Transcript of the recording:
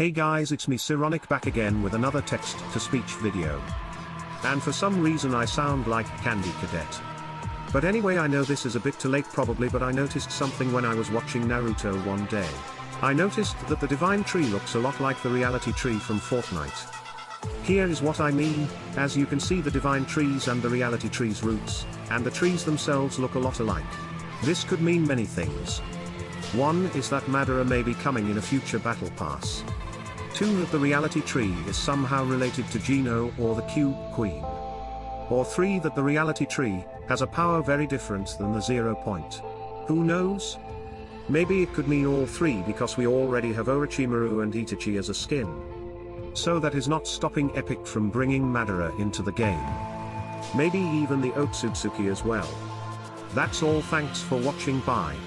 Hey guys it's me Sironic back again with another text-to-speech video. And for some reason I sound like Candy Cadet. But anyway I know this is a bit too late probably but I noticed something when I was watching Naruto one day. I noticed that the divine tree looks a lot like the reality tree from Fortnite. Here is what I mean, as you can see the divine trees and the reality trees roots, and the trees themselves look a lot alike. This could mean many things. One is that Madara may be coming in a future battle pass. Two that the reality tree is somehow related to Geno or the Cube Queen. Or three that the reality tree has a power very different than the zero point. Who knows? Maybe it could mean all three because we already have Orochimaru and Itachi as a skin. So that is not stopping Epic from bringing Madara into the game. Maybe even the Otsutsuki as well. That's all thanks for watching bye.